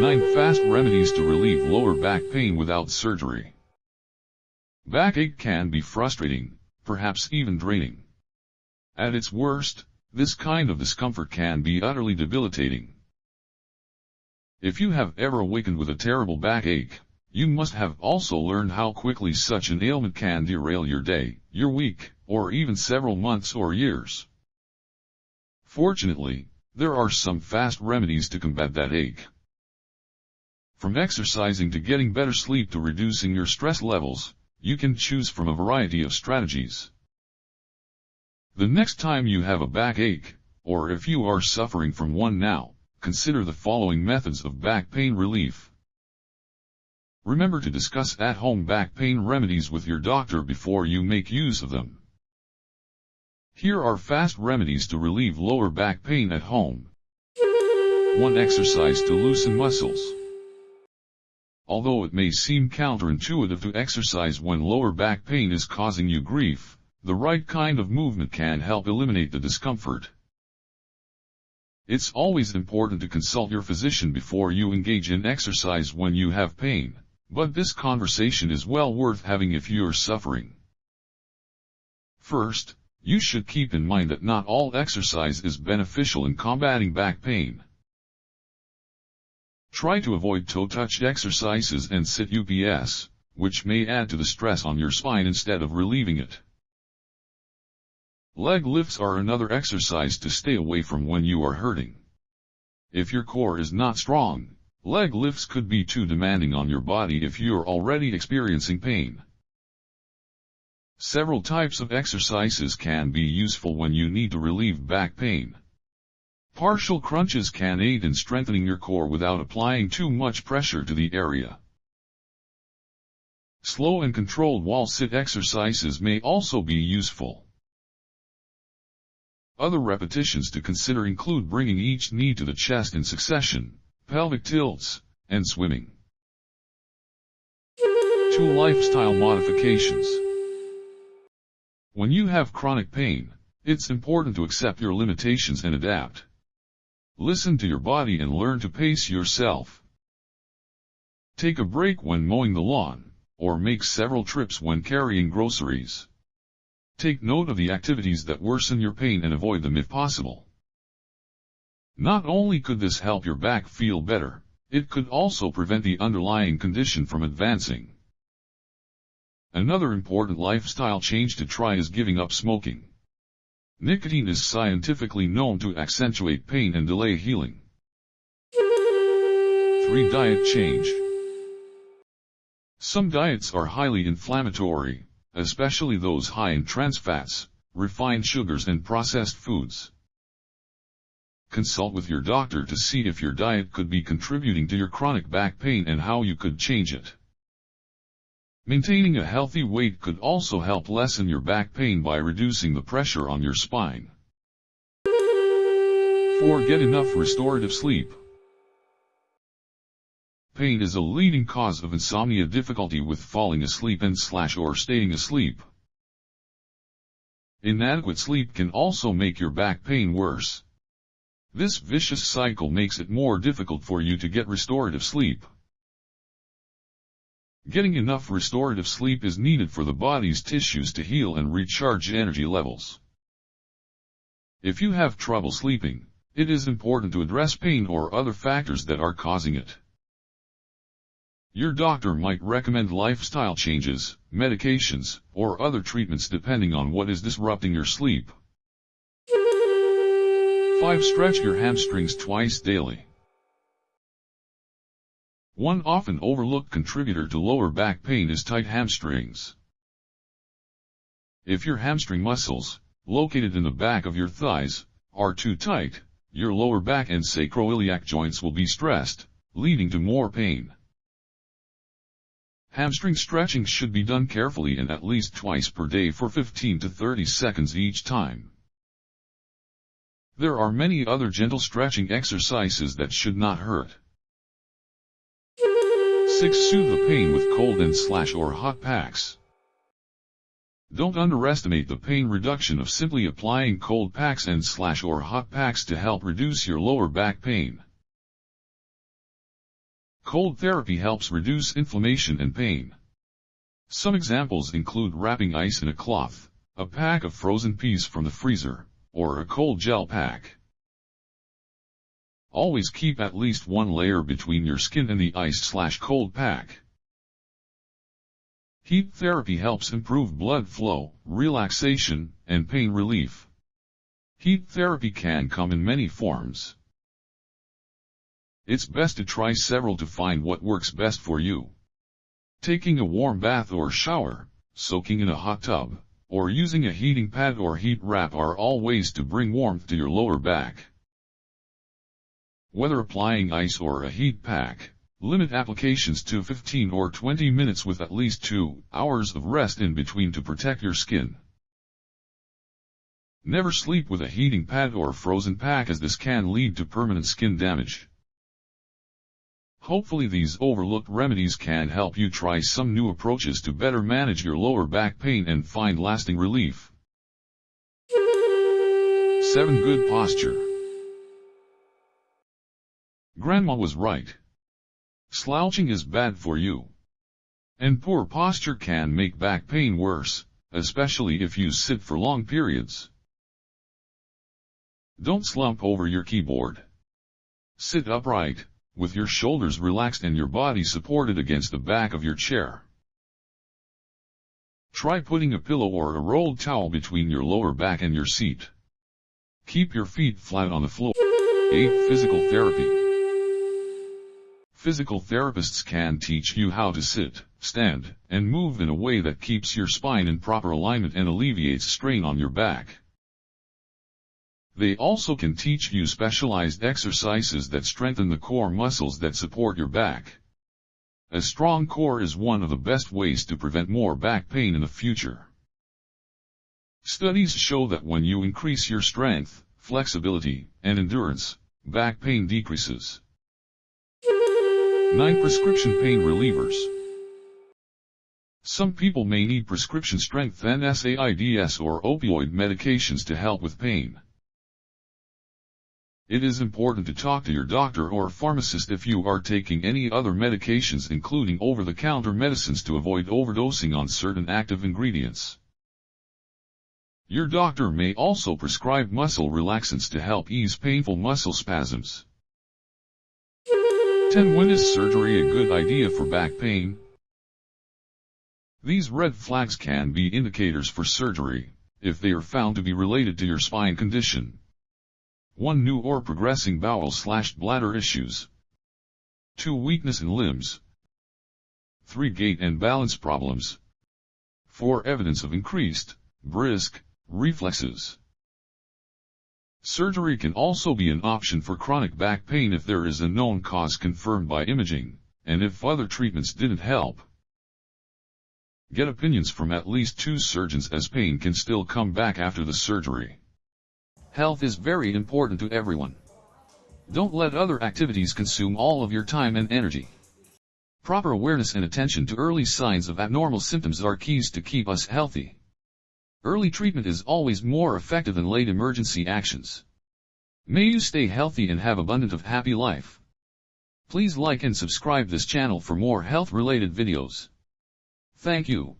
9 Fast Remedies to Relieve Lower Back Pain Without Surgery Backache can be frustrating, perhaps even draining. At its worst, this kind of discomfort can be utterly debilitating. If you have ever awakened with a terrible backache, you must have also learned how quickly such an ailment can derail your day, your week, or even several months or years. Fortunately, there are some fast remedies to combat that ache. From exercising to getting better sleep to reducing your stress levels, you can choose from a variety of strategies. The next time you have a backache, or if you are suffering from one now, consider the following methods of back pain relief. Remember to discuss at-home back pain remedies with your doctor before you make use of them. Here are fast remedies to relieve lower back pain at home. 1. Exercise to loosen muscles. Although it may seem counterintuitive to exercise when lower back pain is causing you grief, the right kind of movement can help eliminate the discomfort. It's always important to consult your physician before you engage in exercise when you have pain, but this conversation is well worth having if you're suffering. First, you should keep in mind that not all exercise is beneficial in combating back pain. Try to avoid toe-touch exercises and sit UPS, which may add to the stress on your spine instead of relieving it. Leg lifts are another exercise to stay away from when you are hurting. If your core is not strong, leg lifts could be too demanding on your body if you're already experiencing pain. Several types of exercises can be useful when you need to relieve back pain. Partial crunches can aid in strengthening your core without applying too much pressure to the area. Slow and controlled wall sit exercises may also be useful. Other repetitions to consider include bringing each knee to the chest in succession, pelvic tilts, and swimming. 2 Lifestyle Modifications when you have chronic pain, it's important to accept your limitations and adapt. Listen to your body and learn to pace yourself. Take a break when mowing the lawn, or make several trips when carrying groceries. Take note of the activities that worsen your pain and avoid them if possible. Not only could this help your back feel better, it could also prevent the underlying condition from advancing. Another important lifestyle change to try is giving up smoking. Nicotine is scientifically known to accentuate pain and delay healing. 3. Diet change. Some diets are highly inflammatory, especially those high in trans fats, refined sugars and processed foods. Consult with your doctor to see if your diet could be contributing to your chronic back pain and how you could change it. Maintaining a healthy weight could also help lessen your back pain by reducing the pressure on your spine. 4. Get enough restorative sleep. Pain is a leading cause of insomnia difficulty with falling asleep and slash or staying asleep. Inadequate sleep can also make your back pain worse. This vicious cycle makes it more difficult for you to get restorative sleep. Getting enough restorative sleep is needed for the body's tissues to heal and recharge energy levels. If you have trouble sleeping, it is important to address pain or other factors that are causing it. Your doctor might recommend lifestyle changes, medications, or other treatments depending on what is disrupting your sleep. 5. Stretch your hamstrings twice daily. One often overlooked contributor to lower back pain is tight hamstrings. If your hamstring muscles, located in the back of your thighs, are too tight, your lower back and sacroiliac joints will be stressed, leading to more pain. Hamstring stretching should be done carefully and at least twice per day for 15 to 30 seconds each time. There are many other gentle stretching exercises that should not hurt. 6. Soothe the pain with cold and slash or hot packs. Don't underestimate the pain reduction of simply applying cold packs and slash or hot packs to help reduce your lower back pain. Cold therapy helps reduce inflammation and pain. Some examples include wrapping ice in a cloth, a pack of frozen peas from the freezer, or a cold gel pack. Always keep at least one layer between your skin and the ice slash cold pack. Heat therapy helps improve blood flow, relaxation, and pain relief. Heat therapy can come in many forms. It's best to try several to find what works best for you. Taking a warm bath or shower, soaking in a hot tub, or using a heating pad or heat wrap are all ways to bring warmth to your lower back. Whether applying ice or a heat pack, limit applications to 15 or 20 minutes with at least 2 hours of rest in between to protect your skin. Never sleep with a heating pad or frozen pack as this can lead to permanent skin damage. Hopefully these overlooked remedies can help you try some new approaches to better manage your lower back pain and find lasting relief. 7. Good posture. Grandma was right. Slouching is bad for you. And poor posture can make back pain worse, especially if you sit for long periods. Don't slump over your keyboard. Sit upright, with your shoulders relaxed and your body supported against the back of your chair. Try putting a pillow or a rolled towel between your lower back and your seat. Keep your feet flat on the floor. 8. Physical Therapy Physical therapists can teach you how to sit, stand, and move in a way that keeps your spine in proper alignment and alleviates strain on your back. They also can teach you specialized exercises that strengthen the core muscles that support your back. A strong core is one of the best ways to prevent more back pain in the future. Studies show that when you increase your strength, flexibility, and endurance, back pain decreases. 9. Prescription Pain Relievers Some people may need prescription strength NSAIDs or opioid medications to help with pain. It is important to talk to your doctor or pharmacist if you are taking any other medications including over-the-counter medicines to avoid overdosing on certain active ingredients. Your doctor may also prescribe muscle relaxants to help ease painful muscle spasms. 10. When is surgery a good idea for back pain? These red flags can be indicators for surgery, if they are found to be related to your spine condition. 1. New or progressing bowel slash bladder issues. 2. Weakness in limbs. 3. Gait and balance problems. 4. Evidence of increased, brisk, reflexes. Surgery can also be an option for chronic back pain if there is a known cause confirmed by imaging, and if other treatments didn't help. Get opinions from at least two surgeons as pain can still come back after the surgery. Health is very important to everyone. Don't let other activities consume all of your time and energy. Proper awareness and attention to early signs of abnormal symptoms are keys to keep us healthy. Early treatment is always more effective than late emergency actions. May you stay healthy and have abundant of happy life. Please like and subscribe this channel for more health related videos. Thank you.